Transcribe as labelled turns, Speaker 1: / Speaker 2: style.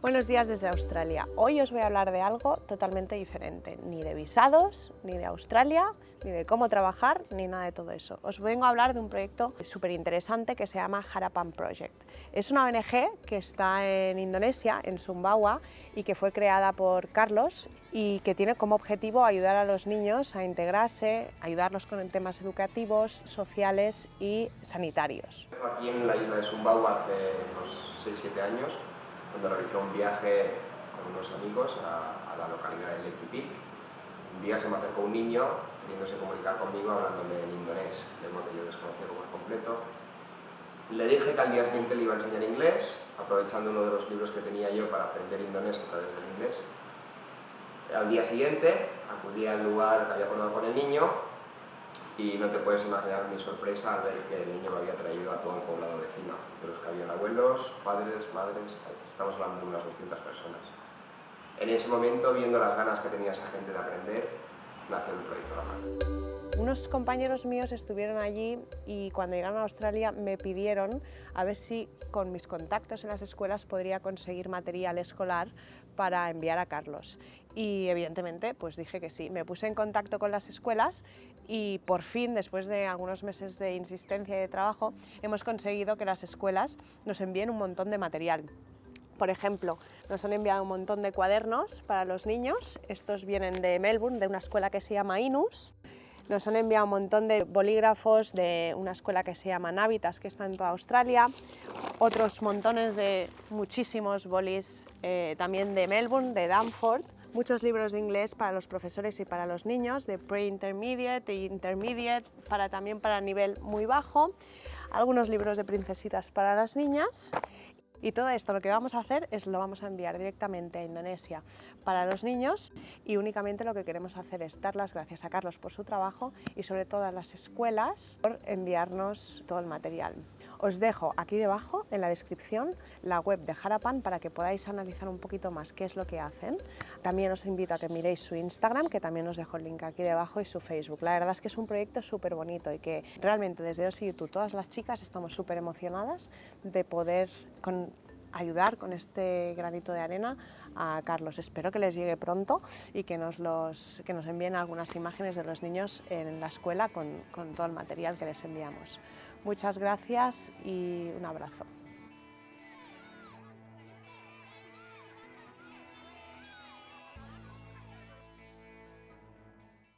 Speaker 1: Buenos días desde Australia. Hoy os voy a hablar de algo totalmente diferente, ni de visados, ni de Australia, ni de cómo trabajar, ni nada de todo eso. Os vengo a hablar de un proyecto súper interesante que se llama Harapan Project. Es una ONG que está en Indonesia, en Sumbawa, y que fue creada por Carlos y que tiene como objetivo ayudar a los niños a integrarse, ayudarlos con temas educativos, sociales y sanitarios.
Speaker 2: Aquí en la isla de Sumbawa hace unos 6-7 años cuando realicé un viaje con unos amigos a, la localidad de Lequipic. Un día se me acercó un niño queriéndose comunicar conmigo hablándome en indonés, lengua que yo desconocía por completo. Le dije que al día siguiente le iba a enseñar inglés, aprovechando uno de los libros que tenía yo para aprender indonés a través del inglés. Al día siguiente acudí al lugar que había acordado con el niño y no te puedes imaginar mi sorpresa al ver que el niño me había traído a todo el poblado vecino, de los que habían abuelos, padres, madres, estamos hablando de unas 200 personas. En ese momento, viendo las ganas que tenía esa gente de aprender, nació el proyecto La
Speaker 1: Unos compañeros míos estuvieron allí y cuando llegaron a Australia me pidieron a ver si con mis contactos en las escuelas podría conseguir material escolar para enviar a Carlos y evidentemente pues dije que sí. Me puse en contacto con las escuelas y por fin, después de algunos meses de insistencia y de trabajo, hemos conseguido que las escuelas nos envíen un montón de material. Por ejemplo, nos han enviado un montón de cuadernos para los niños, estos vienen de Melbourne, de una escuela que se llama Inus, nos han enviado un montón de bolígrafos de una escuela que se llama Navitas, que está en toda Australia, otros montones de muchísimos bolis eh, también de Melbourne, de Danforth, muchos libros de inglés para los profesores y para los niños, de pre-intermediate e intermediate, para, también para nivel muy bajo, algunos libros de princesitas para las niñas y todo esto lo que vamos a hacer es lo vamos a enviar directamente a Indonesia para los niños y únicamente lo que queremos hacer es dar las gracias a Carlos por su trabajo y sobre todo a las escuelas por enviarnos todo el material. Os dejo aquí debajo en la descripción la web de Harapan para que podáis analizar un poquito más qué es lo que hacen. También os invito a que miréis su Instagram, que también os dejo el link aquí debajo, y su Facebook. La verdad es que es un proyecto súper bonito y que realmente desde OSI YouTube todas las chicas estamos súper emocionadas de poder ayudar con este granito de arena a Carlos. Espero que les llegue pronto y que nos, los, que nos envíen algunas imágenes de los niños en la escuela con, con todo el material que les enviamos. Muchas gracias y un abrazo.